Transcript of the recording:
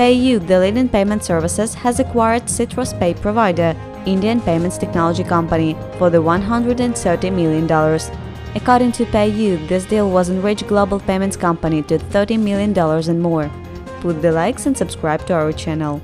PayU, the leading payment services, has acquired Citrus Pay provider, Indian payments technology company, for the $130 million. According to PayU, this deal was enrich global payments company to $30 million and more. Put the likes and subscribe to our channel.